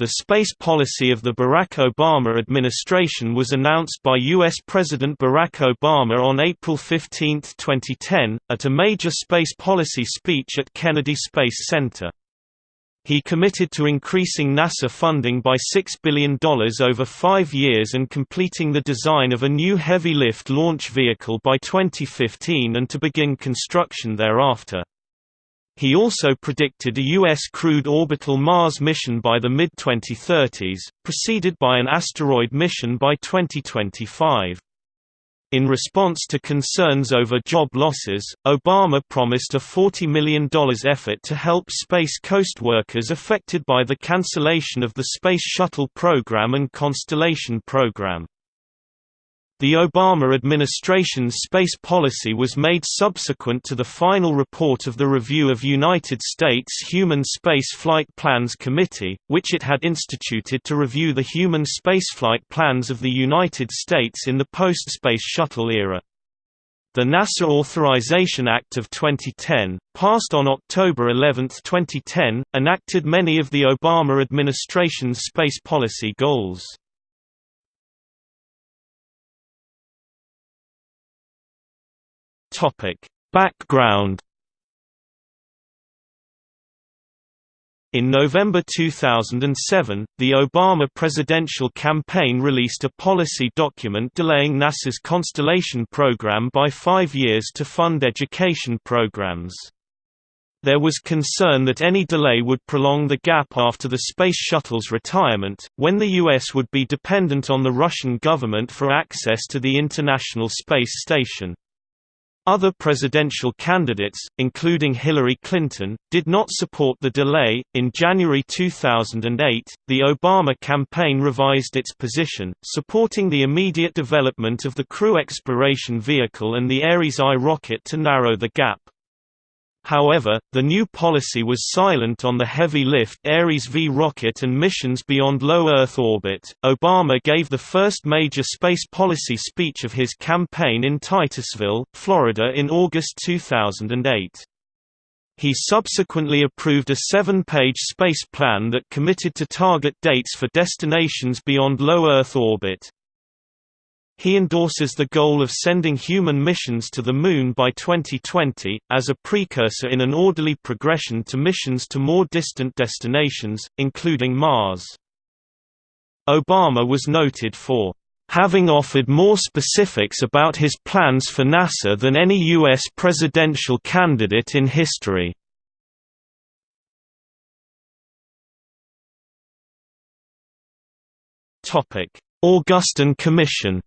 The space policy of the Barack Obama administration was announced by U.S. President Barack Obama on April 15, 2010, at a major space policy speech at Kennedy Space Center. He committed to increasing NASA funding by $6 billion over five years and completing the design of a new heavy-lift launch vehicle by 2015 and to begin construction thereafter. He also predicted a U.S. crewed orbital Mars mission by the mid-2030s, preceded by an asteroid mission by 2025. In response to concerns over job losses, Obama promised a $40 million effort to help Space Coast workers affected by the cancellation of the Space Shuttle program and Constellation program. The Obama administration's space policy was made subsequent to the final report of the Review of United States Human Space Flight Plans Committee, which it had instituted to review the human spaceflight plans of the United States in the post-Space Shuttle era. The NASA Authorization Act of 2010, passed on October 11, 2010, enacted many of the Obama administration's space policy goals. Topic: Background In November 2007, the Obama presidential campaign released a policy document delaying NASA's Constellation program by five years to fund education programs. There was concern that any delay would prolong the gap after the Space Shuttle's retirement, when the U.S. would be dependent on the Russian government for access to the International Space Station. Other presidential candidates, including Hillary Clinton, did not support the delay. In January 2008, the Obama campaign revised its position, supporting the immediate development of the Crew Exploration Vehicle and the Ares I rocket to narrow the gap. However, the new policy was silent on the heavy lift Ares V rocket and missions beyond low Earth orbit. Obama gave the first major space policy speech of his campaign in Titusville, Florida in August 2008. He subsequently approved a seven-page space plan that committed to target dates for destinations beyond low Earth orbit. He endorses the goal of sending human missions to the Moon by 2020, as a precursor in an orderly progression to missions to more distant destinations, including Mars. Obama was noted for having offered more specifics about his plans for NASA than any U.S. presidential candidate in history. Augustine Commission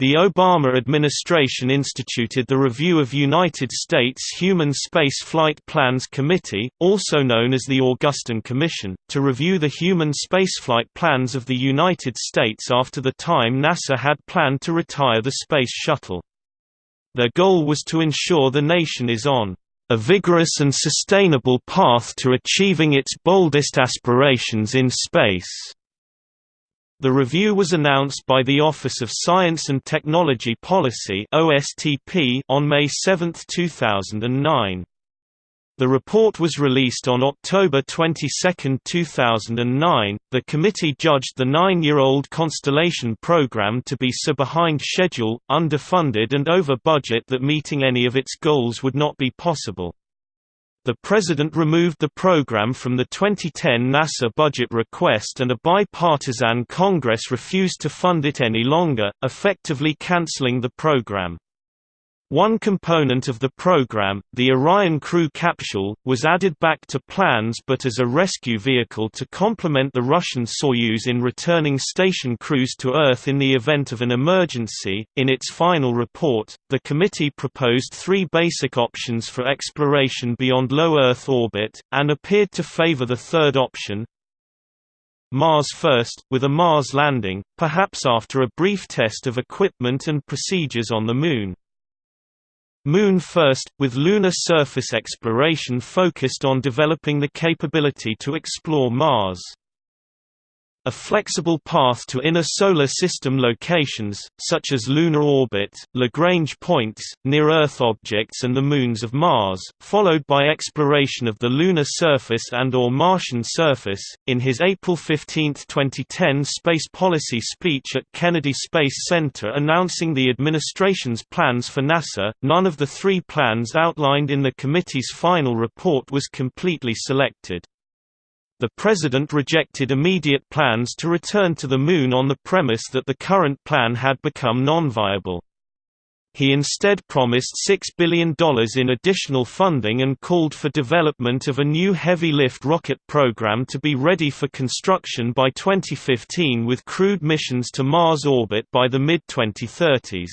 The Obama administration instituted the Review of United States Human Space Flight Plans Committee, also known as the Augustine Commission, to review the human spaceflight plans of the United States after the time NASA had planned to retire the Space Shuttle. Their goal was to ensure the nation is on a vigorous and sustainable path to achieving its boldest aspirations in space. The review was announced by the Office of Science and Technology Policy on May 7, 2009. The report was released on October 22, 2009. The committee judged the nine year old Constellation program to be so behind schedule, underfunded, and over budget that meeting any of its goals would not be possible. The President removed the program from the 2010 NASA budget request and a bipartisan Congress refused to fund it any longer, effectively canceling the program. One component of the program, the Orion crew capsule, was added back to plans but as a rescue vehicle to complement the Russian Soyuz in returning station crews to Earth in the event of an emergency. In its final report, the committee proposed three basic options for exploration beyond low Earth orbit, and appeared to favor the third option, Mars first, with a Mars landing, perhaps after a brief test of equipment and procedures on the Moon. Moon first, with lunar surface exploration focused on developing the capability to explore Mars. A flexible path to inner solar system locations, such as lunar orbit, Lagrange points, near-Earth objects and the moons of Mars, followed by exploration of the lunar surface and or Martian surface. In his April 15, 2010 space policy speech at Kennedy Space Center announcing the administration's plans for NASA, none of the three plans outlined in the committee's final report was completely selected. The President rejected immediate plans to return to the Moon on the premise that the current plan had become non-viable. He instead promised $6 billion in additional funding and called for development of a new heavy-lift rocket program to be ready for construction by 2015 with crewed missions to Mars orbit by the mid-2030s.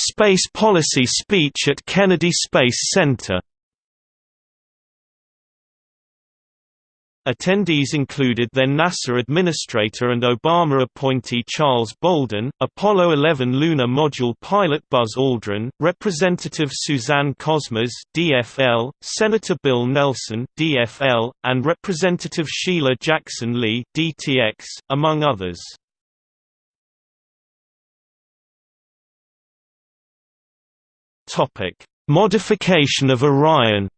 Space policy speech at Kennedy Space Center Attendees included then NASA Administrator and Obama appointee Charles Bolden, Apollo 11 lunar module pilot Buzz Aldrin, Representative Suzanne Kosmas DFL, Senator Bill Nelson DFL, and Representative Sheila Jackson Lee DTX, among others. Topic: Modification of Orion.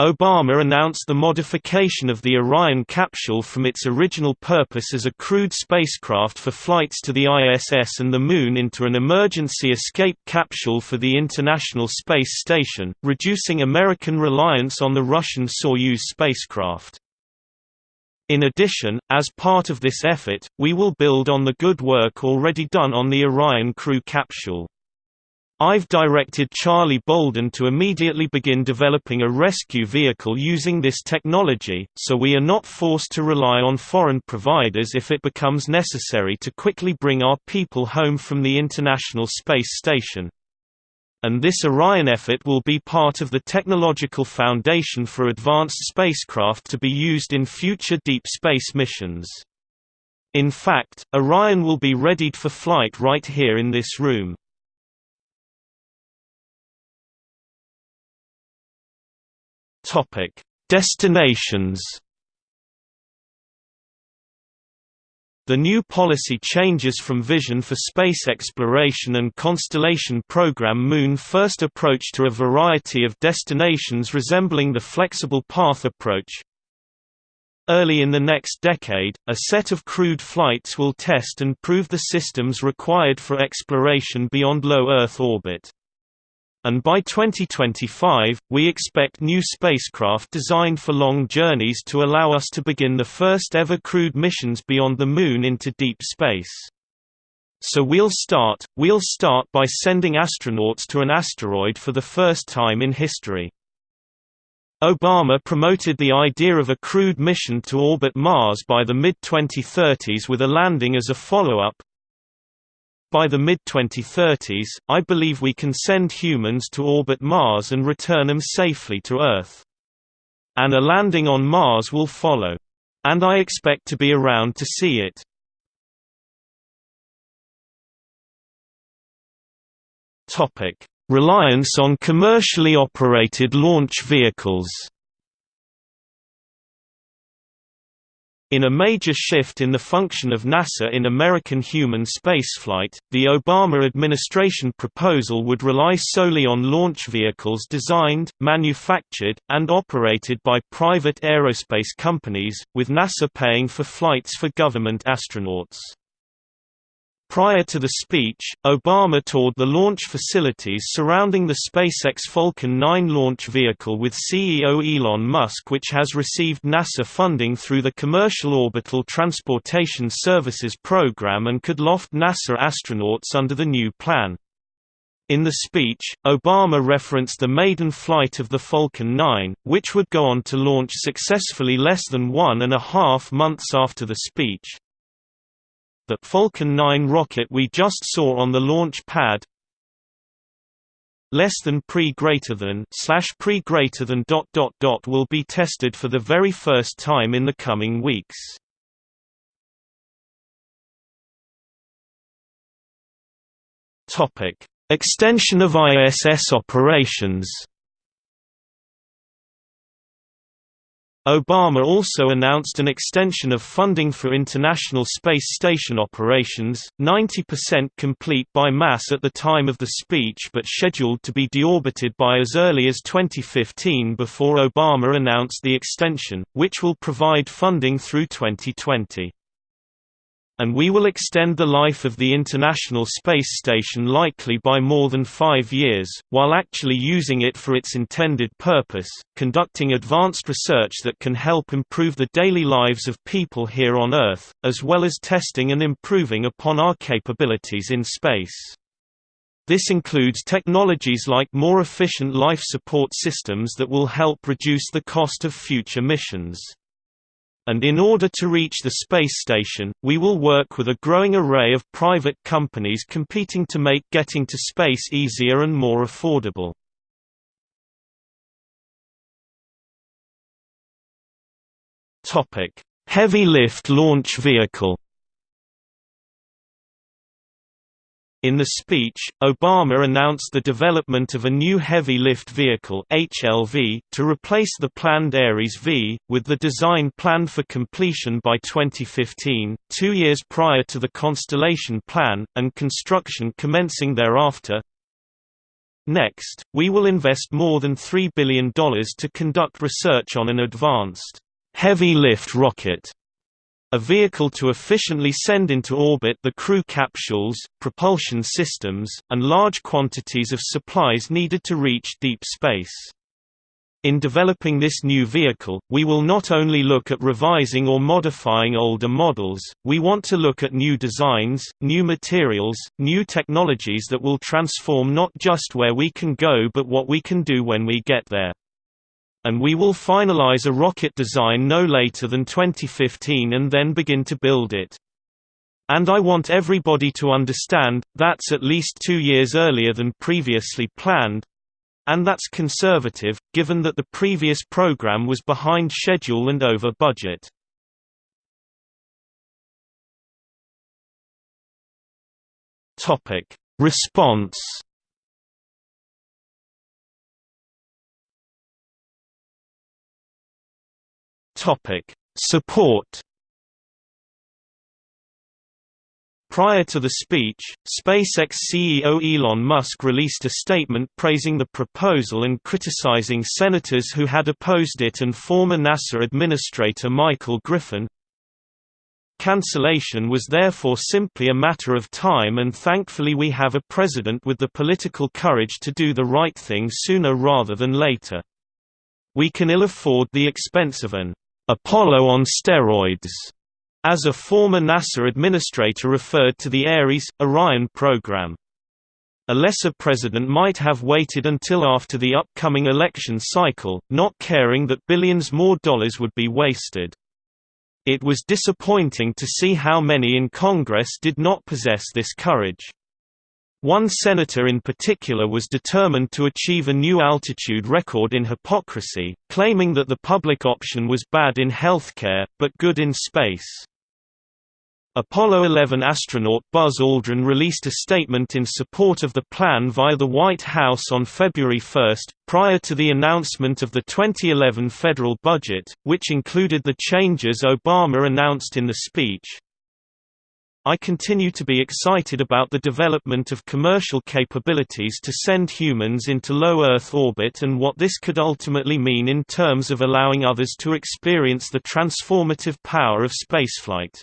Obama announced the modification of the Orion capsule from its original purpose as a crewed spacecraft for flights to the ISS and the Moon into an emergency escape capsule for the International Space Station, reducing American reliance on the Russian Soyuz spacecraft. In addition, as part of this effort, we will build on the good work already done on the Orion crew capsule. I've directed Charlie Bolden to immediately begin developing a rescue vehicle using this technology, so we are not forced to rely on foreign providers if it becomes necessary to quickly bring our people home from the International Space Station and this Orion effort will be part of the technological foundation for advanced spacecraft to be used in future deep space missions. In fact, Orion will be readied for flight right here in this room. Destinations The new policy changes from Vision for Space Exploration and Constellation Program Moon first approach to a variety of destinations resembling the flexible path approach. Early in the next decade, a set of crewed flights will test and prove the systems required for exploration beyond low Earth orbit and by 2025, we expect new spacecraft designed for long journeys to allow us to begin the first ever crewed missions beyond the Moon into deep space. So we'll start, we'll start by sending astronauts to an asteroid for the first time in history. Obama promoted the idea of a crewed mission to orbit Mars by the mid-2030s with a landing as a follow-up, by the mid-2030s, I believe we can send humans to orbit Mars and return them safely to Earth. And a landing on Mars will follow. And I expect to be around to see it. Reliance on commercially operated launch vehicles In a major shift in the function of NASA in American human spaceflight, the Obama administration proposal would rely solely on launch vehicles designed, manufactured, and operated by private aerospace companies, with NASA paying for flights for government astronauts. Prior to the speech, Obama toured the launch facilities surrounding the SpaceX Falcon 9 launch vehicle with CEO Elon Musk which has received NASA funding through the Commercial Orbital Transportation Services Program and could loft NASA astronauts under the new plan. In the speech, Obama referenced the maiden flight of the Falcon 9, which would go on to launch successfully less than one and a half months after the speech. The Falcon 9 rocket we just saw on the launch pad less than pre greater than slash pre greater than dot dot dot will be tested for the very first time in the coming weeks. Topic: Extension of ISS operations Obama also announced an extension of funding for International Space Station operations, 90% complete by mass at the time of the speech but scheduled to be deorbited by as early as 2015 before Obama announced the extension, which will provide funding through 2020 and we will extend the life of the International Space Station likely by more than five years, while actually using it for its intended purpose, conducting advanced research that can help improve the daily lives of people here on Earth, as well as testing and improving upon our capabilities in space. This includes technologies like more efficient life support systems that will help reduce the cost of future missions and in order to reach the space station, we will work with a growing array of private companies competing to make getting to space easier and more affordable. Heavy lift launch vehicle In the speech, Obama announced the development of a new heavy lift vehicle HLV to replace the planned Ares V, with the design planned for completion by 2015, two years prior to the Constellation plan, and construction commencing thereafter. Next, we will invest more than $3 billion to conduct research on an advanced heavy lift rocket a vehicle to efficiently send into orbit the crew capsules, propulsion systems, and large quantities of supplies needed to reach deep space. In developing this new vehicle, we will not only look at revising or modifying older models, we want to look at new designs, new materials, new technologies that will transform not just where we can go but what we can do when we get there and we will finalize a rocket design no later than 2015 and then begin to build it. And I want everybody to understand, that's at least two years earlier than previously planned, and that's conservative, given that the previous program was behind schedule and over budget. Response Topic: Support. Prior to the speech, SpaceX CEO Elon Musk released a statement praising the proposal and criticizing senators who had opposed it and former NASA Administrator Michael Griffin. Cancellation was therefore simply a matter of time and thankfully we have a president with the political courage to do the right thing sooner rather than later. We can ill afford the expense of an Apollo on steroids, as a former NASA administrator referred to the Ares, Orion program. A lesser president might have waited until after the upcoming election cycle, not caring that billions more dollars would be wasted. It was disappointing to see how many in Congress did not possess this courage. One senator in particular was determined to achieve a new altitude record in hypocrisy, claiming that the public option was bad in healthcare, but good in space. Apollo 11 astronaut Buzz Aldrin released a statement in support of the plan via the White House on February 1, prior to the announcement of the 2011 federal budget, which included the changes Obama announced in the speech. I continue to be excited about the development of commercial capabilities to send humans into low Earth orbit and what this could ultimately mean in terms of allowing others to experience the transformative power of spaceflight.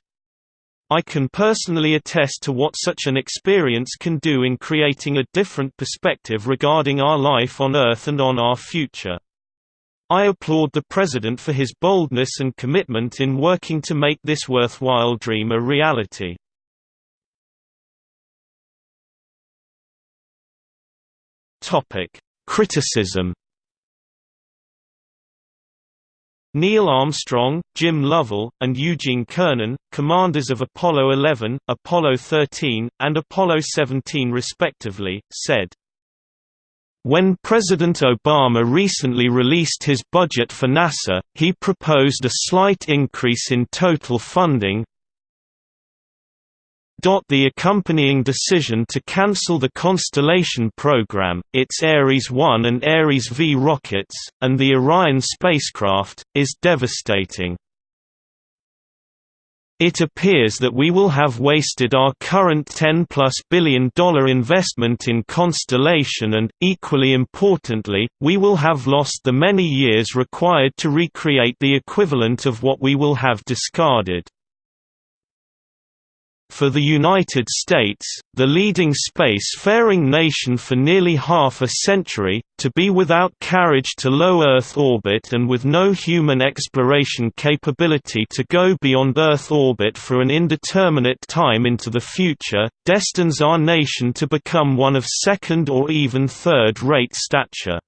I can personally attest to what such an experience can do in creating a different perspective regarding our life on Earth and on our future. I applaud the President for his boldness and commitment in working to make this worthwhile dream a reality. Topic: Criticism. Neil Armstrong, Jim Lovell, and Eugene Cernan, commanders of Apollo 11, Apollo 13, and Apollo 17 respectively, said, when President Obama recently released his budget for NASA, he proposed a slight increase in total funding, The accompanying decision to cancel the Constellation program, its Ares 1 and Ares V rockets, and the Orion spacecraft, is devastating. It appears that we will have wasted our current $10-plus billion investment in Constellation and, equally importantly, we will have lost the many years required to recreate the equivalent of what we will have discarded. For the United States, the leading space-faring nation for nearly half a century, to be without carriage to low Earth orbit and with no human exploration capability to go beyond Earth orbit for an indeterminate time into the future, destines our nation to become one of second or even third-rate stature.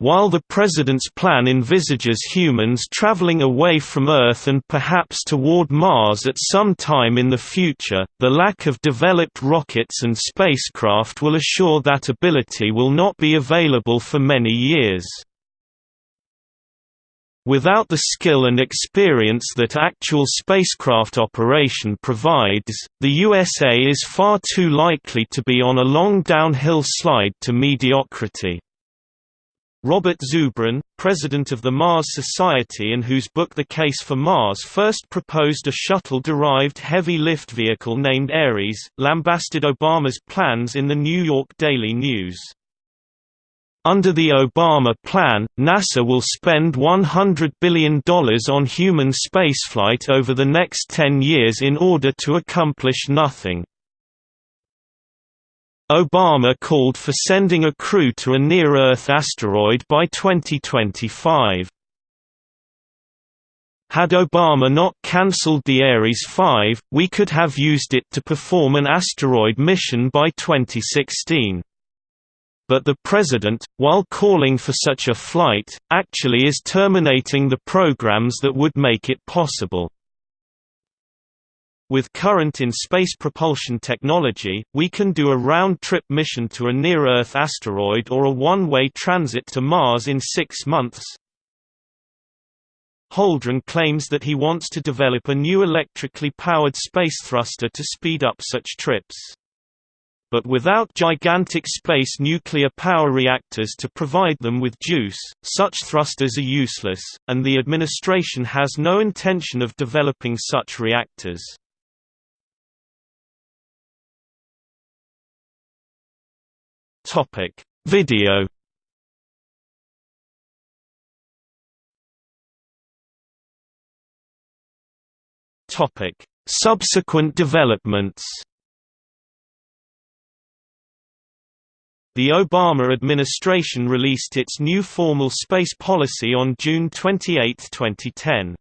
While the President's plan envisages humans traveling away from Earth and perhaps toward Mars at some time in the future, the lack of developed rockets and spacecraft will assure that ability will not be available for many years. Without the skill and experience that actual spacecraft operation provides, the USA is far too likely to be on a long downhill slide to mediocrity. Robert Zubrin, president of the Mars Society and whose book The Case for Mars first proposed a shuttle-derived heavy lift vehicle named Ares, lambasted Obama's plans in the New York Daily News. Under the Obama plan, NASA will spend $100 billion on human spaceflight over the next 10 years in order to accomplish nothing. Obama called for sending a crew to a near-Earth asteroid by 2025. Had Obama not cancelled the Ares 5, we could have used it to perform an asteroid mission by 2016. But the President, while calling for such a flight, actually is terminating the programs that would make it possible. With current in-space propulsion technology, we can do a round-trip mission to a near-Earth asteroid or a one-way transit to Mars in six months. Holdren claims that he wants to develop a new electrically powered space thruster to speed up such trips. But without gigantic space nuclear power reactors to provide them with juice, such thrusters are useless, and the administration has no intention of developing such reactors. Topic: Video. Topic: Subsequent developments. The Obama administration released its new formal space policy on June 28, 2010.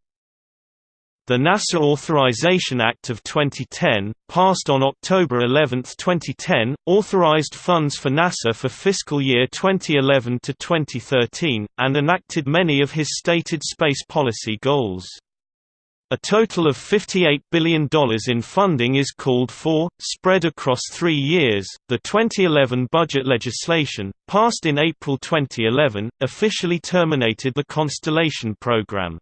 The NASA Authorization Act of 2010, passed on October 11, 2010, authorized funds for NASA for fiscal year 2011 to 2013, and enacted many of his stated space policy goals. A total of $58 billion in funding is called for, spread across three years. The 2011 budget legislation, passed in April 2011, officially terminated the Constellation program.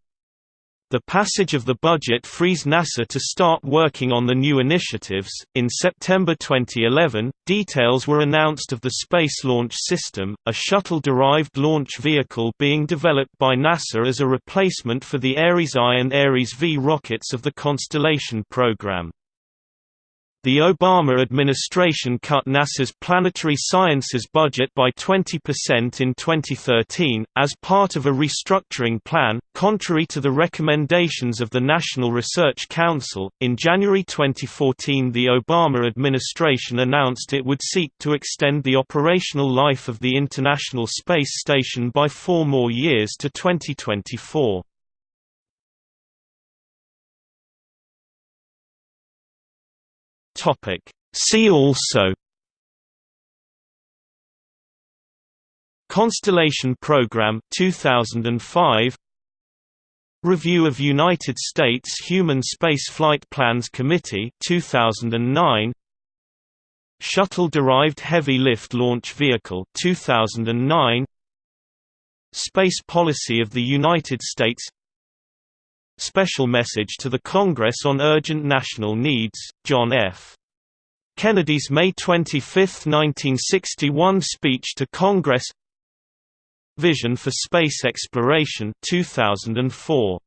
The passage of the budget frees NASA to start working on the new initiatives. In September 2011, details were announced of the Space Launch System, a shuttle derived launch vehicle being developed by NASA as a replacement for the Ares I and Ares V rockets of the Constellation program. The Obama administration cut NASA's planetary sciences budget by 20% in 2013, as part of a restructuring plan, contrary to the recommendations of the National Research Council. In January 2014, the Obama administration announced it would seek to extend the operational life of the International Space Station by four more years to 2024. Topic. See also Constellation Program 2005 Review of United States Human Space Flight Plans Committee 2009 Shuttle-derived heavy lift launch vehicle 2009 Space policy of the United States Special Message to the Congress on Urgent National Needs, John F. Kennedy's May 25, 1961 speech to Congress Vision for Space Exploration 2004